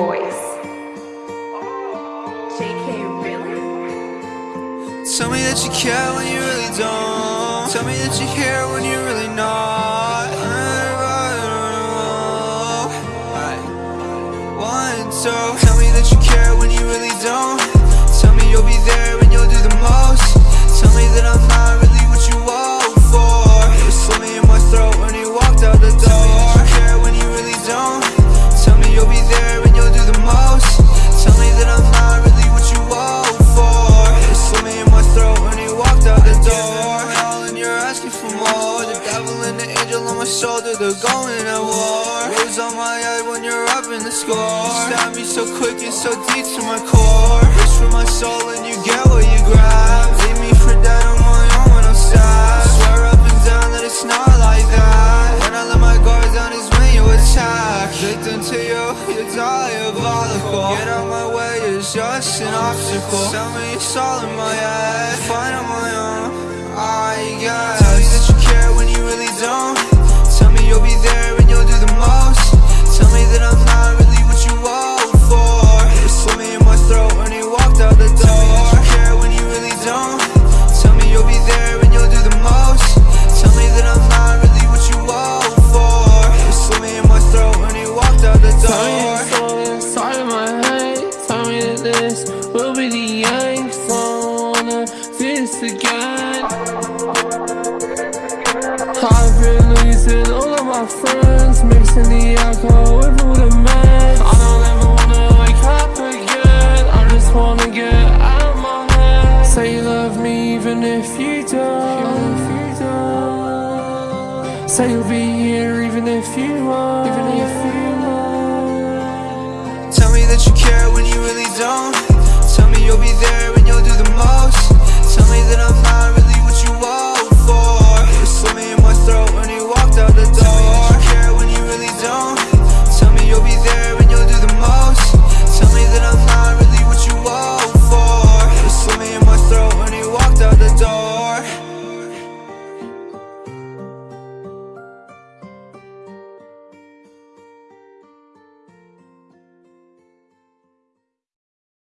voice. JK, really? Tell me that you care when you really don't. Tell me that you care when you really not. One, two. Tell me that you care when you really don't. Tell me you'll be there when you're. Devil and the angel on my shoulder, they're going at war. Rose on my head when you're up in the score. You stab me so quick and so deep to my core. Reach for my soul and you get what you grab. Leave me for dead on my own when I'm sad. Swear up and down that it's not like that. When I let my guard down is when you attack. Victim to you, you're diabolical. Get out my way, it's just an obstacle. Tell me it's all in my head. Find on my own, I guess. Again I've been losing all of my friends Mixing the alcohol with all the meds I don't ever wanna wake up again. I just wanna get out of my head. Say you love me even if you don't. Say you'll be here even if you won't Even